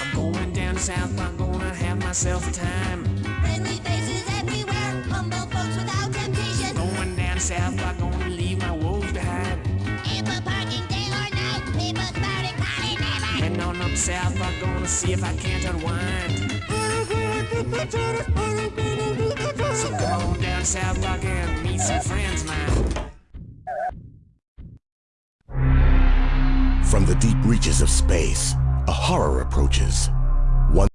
I'm going down south, I'm gonna have myself a time. Friendly faces everywhere, humble folks without temptation. Going down south, I'm gonna leave my woes behind. Ample parking day or night, people spouting party never. Heading on up south, I'm gonna see if I can't unwind. So come on down south, I can meet some friends of From the deep reaches of space, a horror approaches.